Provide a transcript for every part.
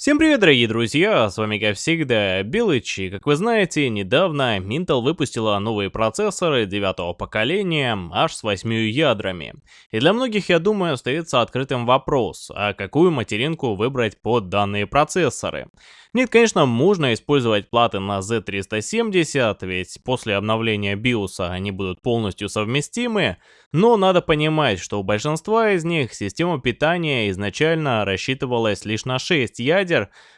Всем привет, дорогие друзья, с вами как всегда Белыч, и как вы знаете, недавно Intel выпустила новые процессоры девятого поколения, аж с 8 ядрами. И для многих, я думаю, остается открытым вопрос, а какую материнку выбрать под данные процессоры. Нет, конечно, можно использовать платы на Z370, ведь после обновления BIOS они будут полностью совместимы, но надо понимать, что у большинства из них система питания изначально рассчитывалась лишь на 6 ядер,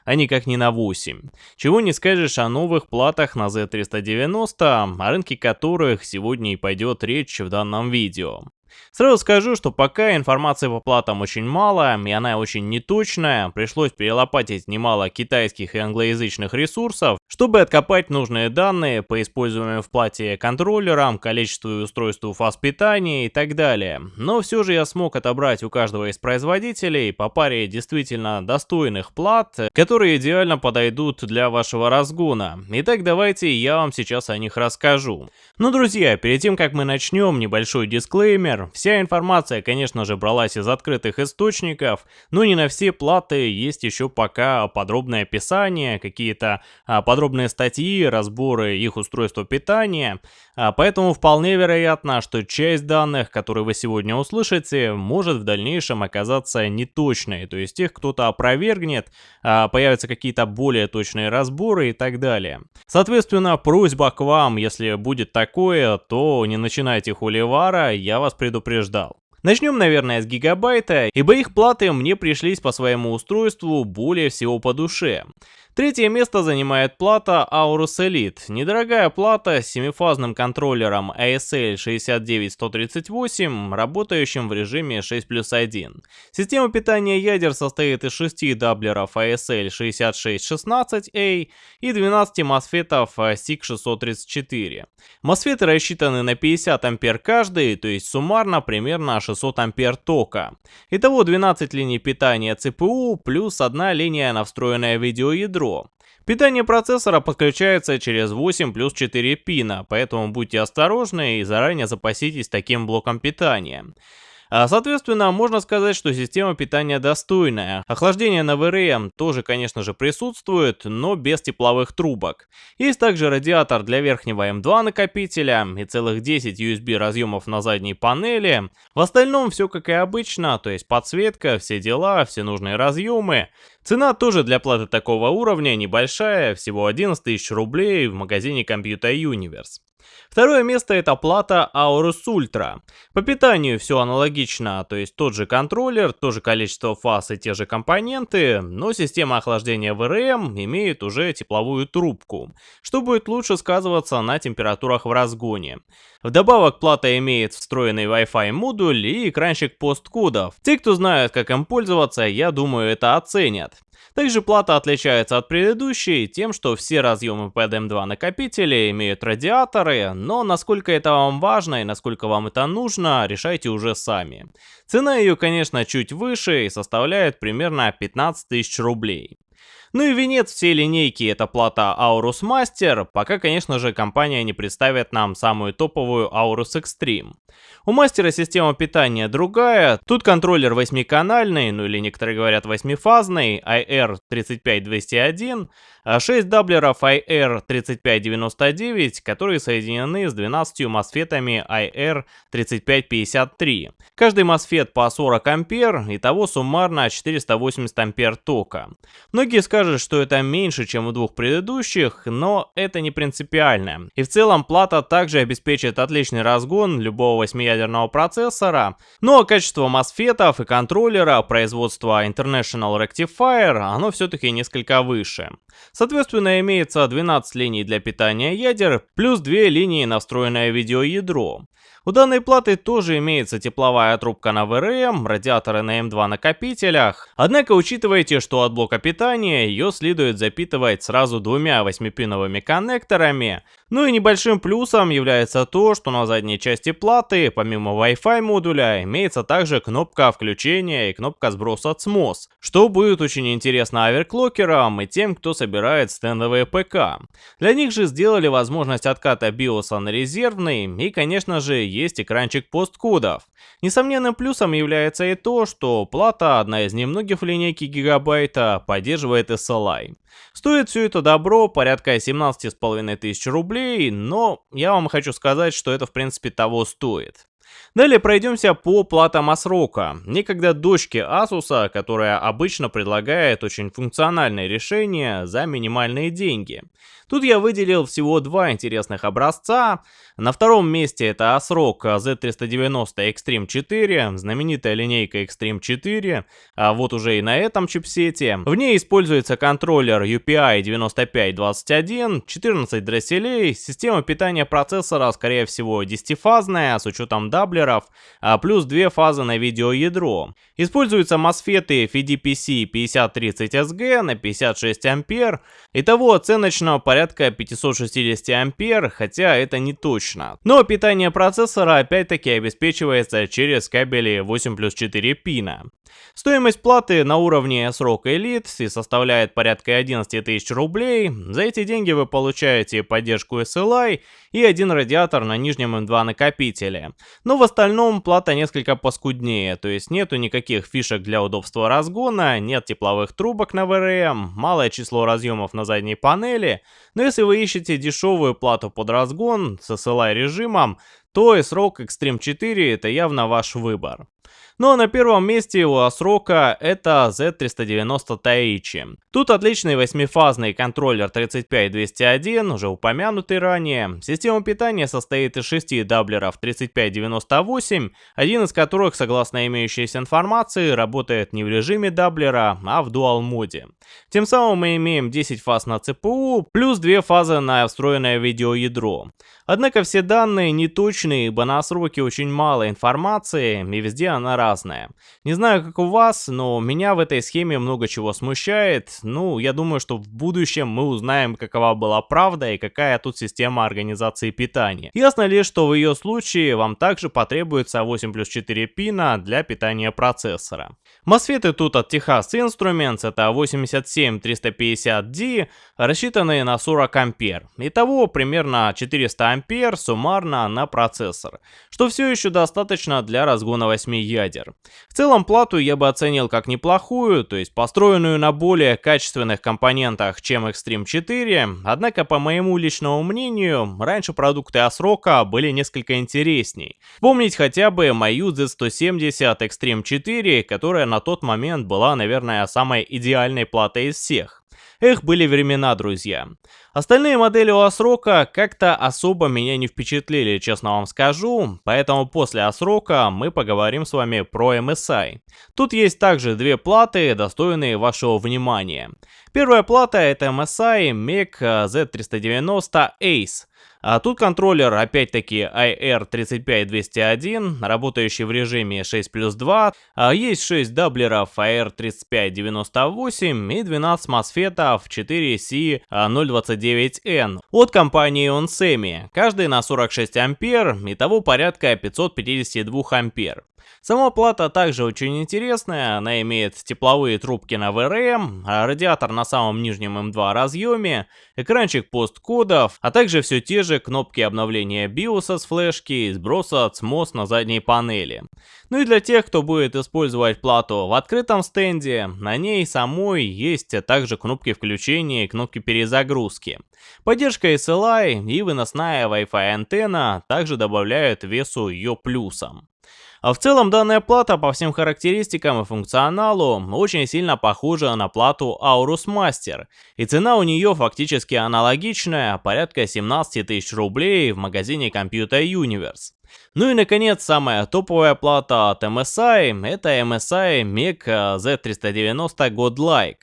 а никак не на 8. Чего не скажешь о новых платах на Z390, о рынке которых сегодня и пойдет речь в данном видео. Сразу скажу, что пока информации по платам очень мало, и она очень неточная, пришлось перелопатить немало китайских и англоязычных ресурсов, чтобы откопать нужные данные по используемым в плате контроллерам, количеству и устройству фаз питания и так далее. Но все же я смог отобрать у каждого из производителей по паре действительно достойных плат, которые идеально подойдут для вашего разгона. Итак, давайте я вам сейчас о них расскажу. Ну, друзья, перед тем, как мы начнем, небольшой дисклеймер. Вся информация, конечно же, бралась из открытых источников, но не на все платы есть еще пока подробное описание, какие-то а, подробные статьи, разборы их устройства питания, а, поэтому вполне вероятно, что часть данных, которые вы сегодня услышите, может в дальнейшем оказаться неточной, то есть их кто-то опровергнет, а, появятся какие-то более точные разборы и так далее. Соответственно, просьба к вам, если будет такое, то не начинайте хуливара, я вас предупреждаю предупреждал. Начнем, наверное, с гигабайта, ибо их платы мне пришлись по своему устройству более всего по душе. Третье место занимает плата Aorus Elite. Недорогая плата с семифазным контроллером ASL 69138, работающим в режиме 6 плюс 1. Система питания ядер состоит из 6 даблеров ASL 6616A и 12 мосфетов SIG634. Мосфеты рассчитаны на 50 ампер каждый, то есть суммарно примерно 600 ампер тока. Итого 12 линий питания CPU плюс одна линия на встроенное видеоядро ядро. Питание процессора подключается через 8 плюс 4 пина, поэтому будьте осторожны и заранее запаситесь таким блоком питания. А, соответственно, можно сказать, что система питания достойная. Охлаждение на VRM тоже, конечно же, присутствует, но без тепловых трубок. Есть также радиатор для верхнего M2 накопителя и целых 10 USB разъемов на задней панели. В остальном все как и обычно, то есть подсветка, все дела, все нужные разъемы. Цена тоже для платы такого уровня небольшая, всего 11 тысяч рублей в магазине Computer Universe. Второе место это плата Aorus Ultra. По питанию все аналогично, то есть тот же контроллер, то же количество фаз и те же компоненты, но система охлаждения VRM имеет уже тепловую трубку, что будет лучше сказываться на температурах в разгоне. Вдобавок плата имеет встроенный Wi-Fi модуль и экранчик посткодов. Те, кто знают как им пользоваться, я думаю это оценят. Также плата отличается от предыдущей тем, что все разъемы под M2 накопителя имеют радиаторы, но насколько это вам важно и насколько вам это нужно, решайте уже сами. Цена ее, конечно, чуть выше и составляет примерно 15 тысяч рублей. Ну и венец всей линейки это плата Aorus Master, пока, конечно же, компания не представит нам самую топовую Aorus Extreme. У мастера система питания другая, тут контроллер 8-канальный, ну или некоторые говорят 8-фазный, IR35201, 6 даблеров IR3599, которые соединены с 12 мосфетами IR3553. Каждый мосфет по 40 ампер, итого суммарно 480 ампер тока. Многие скажут, что это меньше, чем у двух предыдущих, но это не принципиально. И в целом плата также обеспечит отличный разгон любого 8 ядерного процессора, но ну, а качество мосфетов и контроллера производства International Rectifier оно все-таки несколько выше. Соответственно, имеется 12 линий для питания ядер, плюс 2 линии на встроенное видеоядро. У данной платы тоже имеется тепловая трубка на ВРМ, радиаторы на М2 накопителях. Однако учитывайте, что от блока питания ее следует запитывать сразу двумя 8-пиновыми коннекторами, Ну и небольшим плюсом является то, что на задней части платы, помимо Wi-Fi модуля, имеется также кнопка включения и кнопка сброса CMOS, что будет очень интересно оверклокерам и тем, кто собирает стендовые ПК. Для них же сделали возможность отката BIOS на резервный и, конечно же, есть экранчик посткодов. Несомненным плюсом является и то, что плата, одна из немногих в линейке гигабайта, поддерживает SLI. Стоит все это добро порядка 17,5 тысяч рублей, но я вам хочу сказать, что это в принципе того стоит. Далее пройдемся по платам Асрока, некогда дочке Asus, которая обычно предлагает очень функциональные решения за минимальные деньги. Тут я выделил всего два интересных образца. На втором месте это ASRock Z390 Extreme 4, знаменитая линейка Extreme 4, а вот уже и на этом чипсете. В ней используется контроллер UPI 9521, 14 дросселей, система питания процессора скорее всего 10-фазная с учетом даблеров, а плюс две фазы на видеоядро. Используются MOSFET FDPC 5030SG на 56 ампер. Итого оценочно порядка порядка 560 ампер, хотя это не точно. Но питание процессора опять-таки обеспечивается через кабели 8 плюс 4 пина. Стоимость платы на уровне срока Elite и составляет порядка 11 тысяч рублей. За эти деньги вы получаете поддержку SLI и один радиатор на нижнем M2 накопителе. Но в остальном плата несколько поскуднее, то есть нету никаких фишек для удобства разгона, нет тепловых трубок на VRM, малое число разъемов на задней панели. Но если вы ищете дешевую плату под разгон с SLI режимом, то S-Rock Extreme 4 это явно ваш выбор. Ну а на первом месте у ASRock'а это Z390 Taichi. Тут отличный восьмифазный контроллер 35201, уже упомянутый ранее. Система питания состоит из шести даблеров 3598, один из которых, согласно имеющейся информации, работает не в режиме даблера, а в dual mode. Тем самым мы имеем 10 фаз на CPU, плюс 2 фазы на встроенное видеоядро. Однако все данные не точные, ибо на сроке очень мало информации, и везде она разная. Не знаю, как у вас, но меня в этой схеме много чего смущает. Ну, я думаю, что в будущем мы узнаем, какова была правда и какая тут система организации питания. Ясно ли, что в ее случае вам также потребуется 8 плюс 4 пина для питания процессора. Мосфеты тут от Texas Instruments, это 87350D, рассчитанные на 40 ампер. Итого примерно 400 ампер суммарно на процессор, что все еще достаточно для разгона 8 ядер. В целом плату я бы оценил как неплохую, то есть построенную на более качественных компонентах, чем Extreme 4, однако по моему личному мнению, раньше продукты Асрока были несколько интересней. Помнить хотя бы мою Z170 Extreme 4, которая на тот момент была, наверное, самой идеальной платой из всех. Эх, были времена, друзья. Остальные модели у Асрока как-то особо меня не впечатлили, честно вам скажу, поэтому после Асрока мы поговорим с вами про MSI. Тут есть также две платы, достойные вашего внимания. Первая плата это MSI MEC Z390 Ace. А тут контроллер опять-таки IR35201, работающий в режиме 6 плюс 2, а есть 6 даблеров IR3598 и 12 мосфетов 4C029N от компании Onsemi, каждый на 46 ампер, итого порядка 552 ампер. Сама плата также очень интересная, она имеет тепловые трубки на VRM, радиатор на самом нижнем M2 разъеме, экранчик посткодов, а также все те же кнопки обновления BIOS с флешки и сброса от CMOS на задней панели. Ну и для тех, кто будет использовать плату в открытом стенде, на ней самой есть также кнопки включения и кнопки перезагрузки. Поддержка SLI и выносная Wi-Fi антенна также добавляют весу ее плюсом. А в целом данная плата по всем характеристикам и функционалу очень сильно похожа на плату Aorus Master, и цена у нее фактически аналогичная, порядка 17 тысяч рублей в магазине Computer Universe. Ну и наконец, самая топовая плата от MSI, это MSI MEC Z390 Godlike.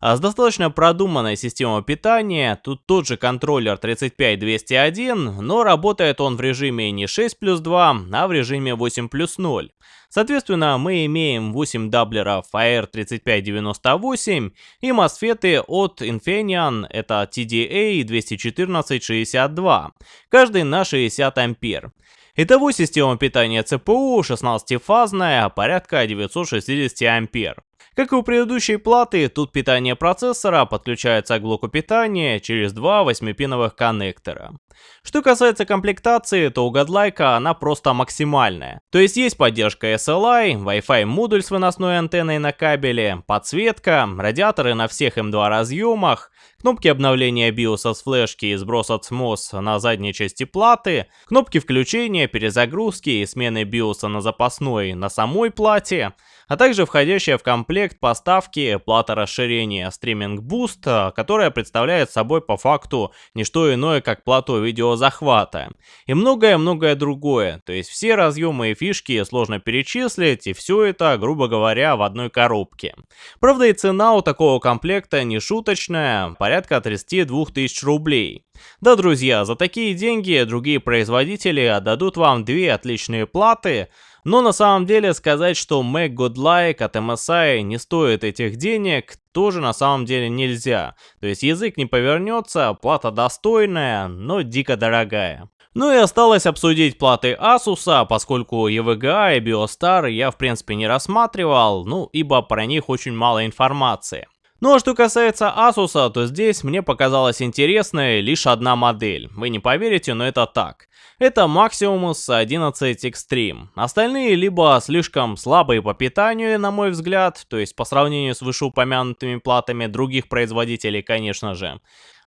А с достаточно продуманной системой питания, тут тот же контроллер 35201, но работает он в режиме не 6 плюс 2, а в режиме 8 плюс 0. Соответственно, мы имеем 8 даблеров AR3598 и мосфеты от Infineon, это TDA 21462, каждый на 60 ампер. Итого система питания ЦПУ 16-фазная, порядка 960 ампер. Как и у предыдущей платы, тут питание процессора подключается к блоку питания через два 8-пиновых коннектора. Что касается комплектации, то у Godlike она просто максимальная. То есть есть поддержка SLI, Wi-Fi модуль с выносной антенной на кабеле, подсветка, радиаторы на всех M2 разъемах, кнопки обновления BIOS с флешки и сброс от SMOS на задней части платы, кнопки включения, перезагрузки и смены BIOS на запасной на самой плате, а также входящая в комплект поставки плата расширения Streaming Boost, которая представляет собой по факту не что иное, как плату видеозахвата. И многое-многое другое, то есть все разъемы и фишки сложно перечислить, и все это, грубо говоря, в одной коробке. Правда и цена у такого комплекта не шуточная, порядка 32 тысяч рублей. Да, друзья, за такие деньги другие производители отдадут вам две отличные платы, но на самом деле сказать, что Mac Godlike от MSI не стоит этих денег, тоже на самом деле нельзя. То есть язык не повернется, плата достойная, но дико дорогая. Ну и осталось обсудить платы Asus, поскольку EVGA и Biostar я в принципе не рассматривал, ну ибо про них очень мало информации. Ну а что касается Asus, то здесь мне показалась интересной лишь одна модель. Вы не поверите, но это так. Это Maximus 11 Extreme. Остальные либо слишком слабые по питанию, на мой взгляд, то есть по сравнению с вышеупомянутыми платами других производителей, конечно же,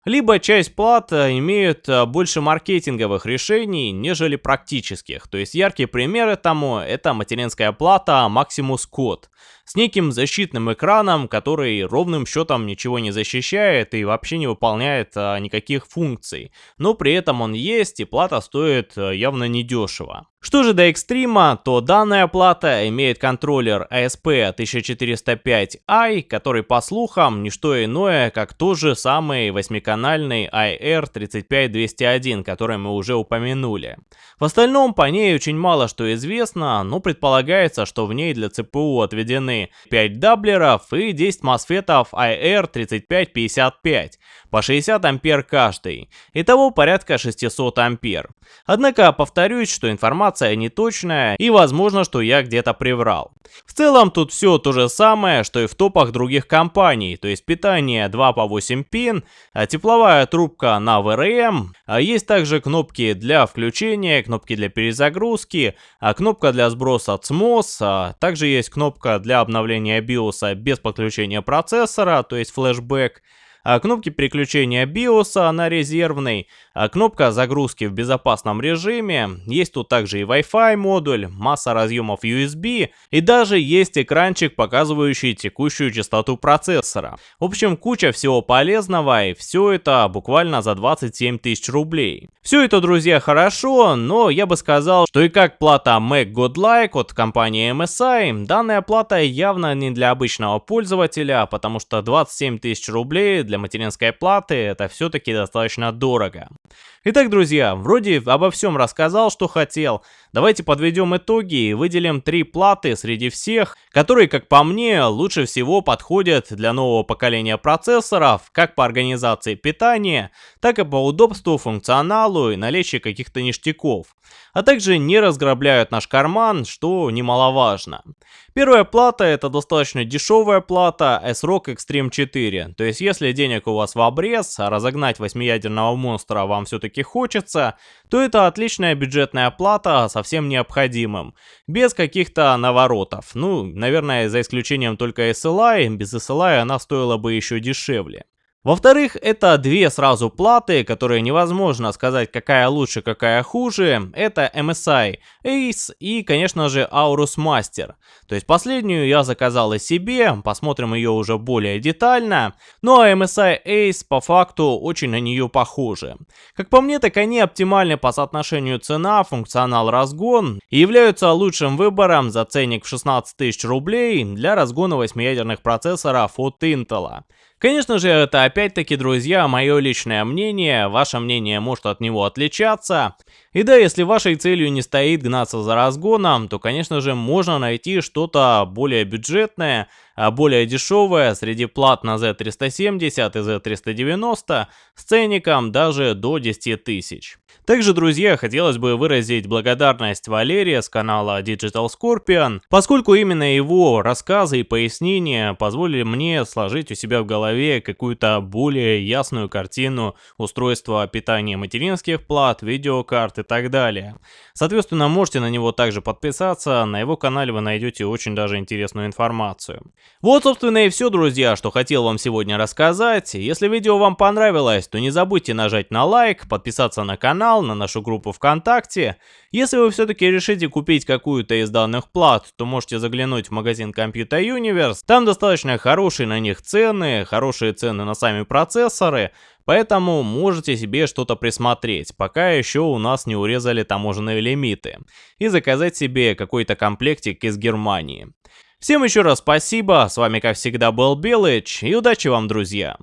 либо часть плат э, имеют э, больше маркетинговых решений, нежели практических. То есть яркие примеры тому это материнская плата Maximus Code с неким защитным экраном, который ровным счетом ничего не защищает и вообще не выполняет а, никаких функций. Но при этом он есть и плата стоит а, явно недешево. Что же до экстрима, то данная плата имеет контроллер ASP1405i, который по слухам не что иное, как тот же самый восьмиканальный IR35201, который мы уже упомянули. В остальном по ней очень мало что известно, но предполагается, что в ней для ЦПУ отведены 5 даблеров и 10 мосфетов IR3555 по 60 ампер каждый. Итого порядка 600 ампер. Однако повторюсь, что информация неточная и возможно, что я где-то приврал. В целом тут все то же самое, что и в топах других компаний, то есть питание 2 по 8 пин, а тепловая трубка на VRM, а есть также кнопки для включения, кнопки для перезагрузки, а кнопка для сброса а также есть кнопка для обновления BIOS без подключения процессора, то есть флешбэк, а кнопки переключения BIOS на резервный, а кнопка загрузки в безопасном режиме, есть тут также и Wi-Fi модуль, масса разъемов USB и даже есть экранчик, показывающий текущую частоту процессора. В общем, куча всего полезного и все это буквально за 27 тысяч рублей. Все это, друзья, хорошо, но я бы сказал, что и как плата Mac Godlike от компании MSI, данная плата явно не для обычного пользователя, потому что 27 тысяч рублей для материнской платы это все-таки достаточно дорого. Итак, друзья, вроде обо всем рассказал, что хотел. Давайте подведем итоги и выделим три платы среди всех, которые, как по мне, лучше всего подходят для нового поколения процессоров, как по организации питания, так и по удобству, функционалу и наличию каких-то ништяков. А также не разграбляют наш карман, что немаловажно. Первая плата это достаточно дешевая плата S-Rock Extreme 4. То есть если денег у вас в обрез, а разогнать восьмиядерного монстра вам все-таки хочется, то это отличная бюджетная плата со всем необходимым. Без каких-то наворотов. Ну, наверное, за исключением только SLI, без SLI она стоила бы еще дешевле. Во-вторых, это две сразу платы, которые невозможно сказать, какая лучше, какая хуже. Это MSI Ace и, конечно же, Aorus Master. То есть последнюю я заказал и себе, посмотрим ее уже более детально. Ну а MSI Ace по факту очень на нее похожи. Как по мне, так они оптимальны по соотношению цена, функционал, разгон и являются лучшим выбором за ценник в 16 тысяч рублей для разгона 8-ядерных процессоров от Intel. Конечно же, это опять-таки, друзья, мое личное мнение, ваше мнение может от него отличаться. И да, если вашей целью не стоит гнаться за разгоном, то, конечно же, можно найти что-то более бюджетное, а более дешевое среди плат на Z370 и Z390 с ценником даже до 10 тысяч. Также, друзья, хотелось бы выразить благодарность Валерия с канала Digital Scorpion, поскольку именно его рассказы и пояснения позволили мне сложить у себя в голове какую-то более ясную картину устройства питания материнских плат, видеокарт и так далее. Соответственно, можете на него также подписаться, на его канале вы найдете очень даже интересную информацию. Вот, собственно, и все, друзья, что хотел вам сегодня рассказать. Если видео вам понравилось, то не забудьте нажать на лайк, подписаться на канал, на нашу группу ВКонтакте. Если вы все-таки решите купить какую-то из данных плат, то можете заглянуть в магазин Computer Universe. Там достаточно хорошие на них цены, хорошие цены на сами процессоры, Поэтому можете себе что-то присмотреть, пока еще у нас не урезали таможенные лимиты, и заказать себе какой-то комплектик из Германии. Всем еще раз спасибо, с вами как всегда был Белыч, и удачи вам, друзья!